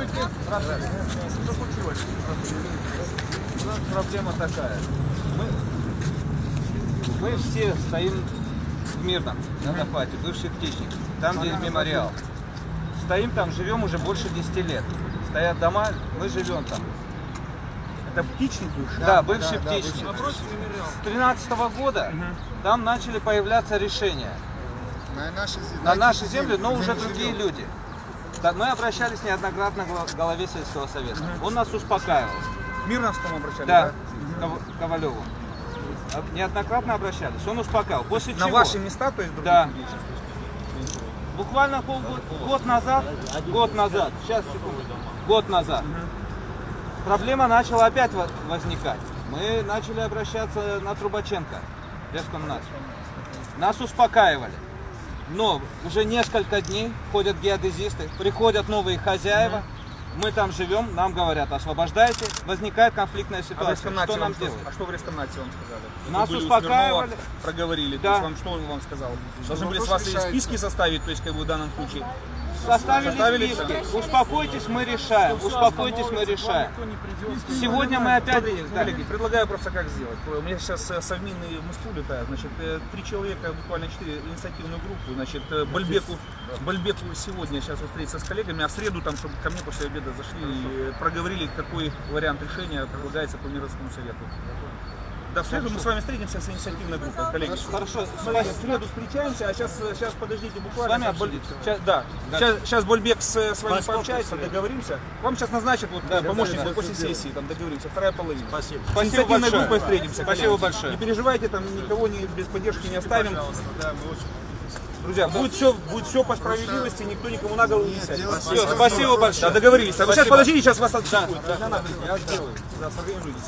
Здравствуйте. Что случилось? У нас проблема такая. Мы, мы все стоим в Мирном, на захвате, бывший птичник, там, где мемориал. Стоим там, живем уже больше 10 лет. Стоят дома, мы живем там. Это птичник бывший? Да, бывший птичник. С 13 года там начали появляться решения На нашей на эти нашей земле, но уже другие люди. Да, Мы обращались неоднократно к главе сельского совета. Он нас успокаивал. К Мирновскому обращались, Да, Ков- Ковалеву. Неоднократно обращались. Он успокаивал. После На чего? ваши места, то есть других Да. Буквально полгода, год назад, год назад, сейчас, секунду, год назад, проблема начала опять во- возникать. Мы начали обращаться на Трубаченко, Рескомнадзор. Нас успокаивали. Но уже несколько дней ходят геодезисты, приходят новые хозяева, мы там живем, нам говорят, освобождайте, возникает конфликтная А ситуация. Рескомнате Что нам что, делать? а что в Рескомнате вам сказали? Нас Вы у успокаивали. Проговорили. То Да. есть вам что он вам сказал? Должны были с вас и решается. списки составить, то есть как бы в данном случае. Составили, Составили списки. Успокойтесь, мы решаем. Успокойтесь, мы решаем. Сегодня мы опять... Коллеги, предлагаю просто как сделать. У меня сейчас э, совминный Москву летает, значит, э, три человека, буквально четыре инициативную группу, значит, э, Бальбеку, Бальбеку сегодня сейчас встретиться с коллегами, а в среду там, чтобы ко мне после обеда зашли и э, проговорили, какой вариант решения предлагается по Мировскому совету. Да, в среду мы с вами встретимся с инициативной группой, коллеги. Хорошо, Смотрите, в среду встречаемся, а сейчас, сейчас подождите буквально. С вами обсудить? Сейчас, да. Сейчас, сейчас Больбек с, с вами Паспорт пообщается, договоримся. Вам сейчас назначат вот, Да, помощник да, да, после сессии, там договоримся, вторая половина. Спасибо. С Спасибо инициативной большое. группой встретимся. Спасибо коллеги. большое. Не переживайте, там никого не, без поддержки не оставим. Друзья, будет все, будет все по справедливости, никто никому на голову не сядет. Все, спасибо Да, большое. договорились. А вы сейчас Спасибо. подождите, сейчас вас отстыкуют. Да, я сделаю. Да, сорганизуйтесь.